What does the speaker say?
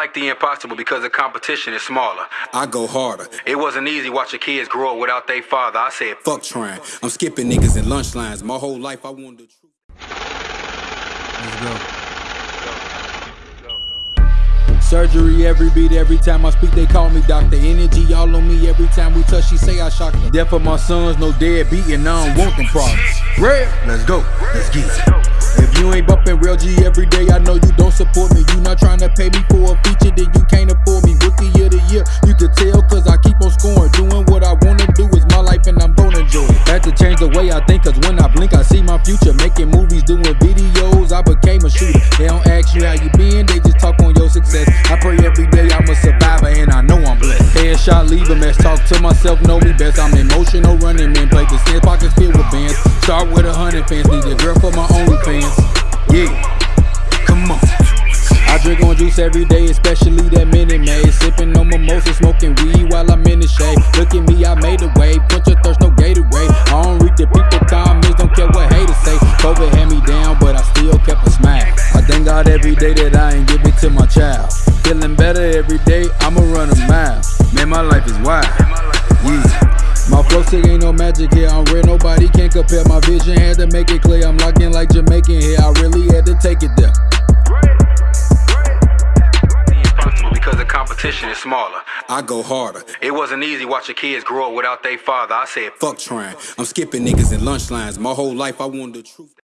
like the impossible because the competition is smaller. I go harder. It wasn't easy watching kids grow up without their father. I said, Fuck trying. I'm skipping niggas in lunch lines. My whole life I wanted the truth. Let's go. Surgery every beat, every time I speak, they call me doctor. Energy all on me every time we touch, she say I shock them. Death of my sons, no dead beating, I don't want them problems. Red, let's go, let's get it. If you ain't bumping real G every day, I know you don't support me. You not trying to pay me I think cause when I blink, I see my future. Making movies, doing videos, I became a shooter. They don't ask you how you been, they just talk on your success. I pray every day I'm a survivor and I know I'm blessed. Headshot, leave a mess, talk to myself, know me best. I'm emotional running man, play the stand pockets filled with bands. Start with a hundred fans, need a girl for my OnlyFans. Yeah, come on. I drink on juice every day, especially that Minute Maid. Sipping on mimosa, smoking weed while I'm in the shade. Look at me, I made a way. Quench your God every day that I ain't give it to my child. Feeling better every day, I'ma run a mile. Man, my life is wild. Yeah. My flow sick ain't no magic here. I'm real, nobody can compare. My vision had to make it clear. I'm locked in like Jamaican here. I really had to take it there. because the competition is smaller. I go harder. It wasn't easy watching kids grow up without their father. I said, Fuck trying. I'm skipping niggas in lunch lines. My whole life I wanted the truth.